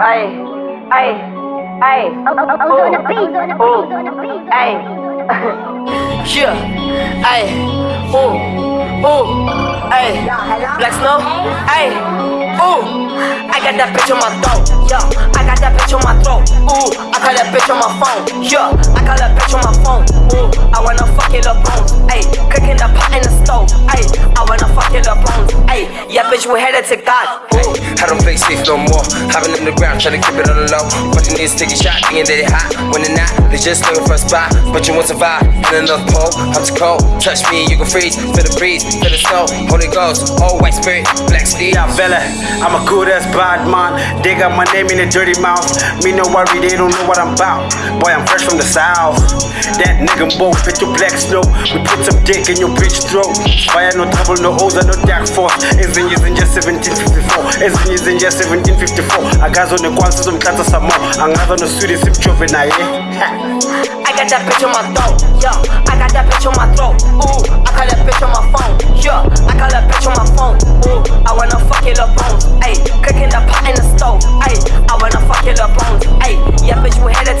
Ay, ay, ay. Ooh, ooh, ay. Yeah, ay, ooh, ooh, ay. Black snow, ay, ooh. I got that bitch on my throat, yeah. I got that bitch on my throat, ooh. I call that bitch on my phone, yeah. I call that bitch on my phone, ooh. Bitch, we headed to God, ooh. I don't play safe no more. Hopping in the ground, trying to keep it on the low. Watching niggas take a shot, thinking that they hot. When they're not, they just looking for a spot. But you won't survive in another pole. I'm cold. Touch me, you can freeze. Feel the breeze, feel the snow. Holy Ghost, all white spirit, black steel. Yeah, Bella, I'm a good ass bad man. They got my name in a dirty mouth. Me no worry, they don't know what I'm about. Boy, I'm fresh from the south. That nigga both fit your black snow. We put some dick in your bitch throat. Fire no trouble, no O's, no dark force. Isn't using just 1754. Isn't using just 1754. Akazo ne kwanza zomkhatha samo. Angazo no sweetie simchove naye. I got that bitch on my throat, yeah. I got that bitch on my throat, ooh. I got that bitch on my phone,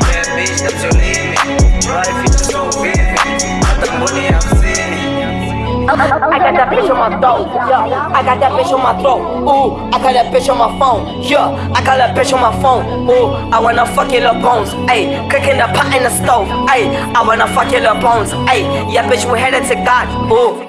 Bad bitch, that's your limit Life is so vivid Got the money, I'm sinning I got that bitch on my throat, yeah. I got that bitch on my throat, ooh. I got that bitch on my phone, yeah. I got that bitch on my phone, ooh. I wanna fuck your little bones, ayy. Cooking the pot in the stove, ayy. I wanna fuck your little bones, ayy. Yeah, bitch, we headed to God, ooh.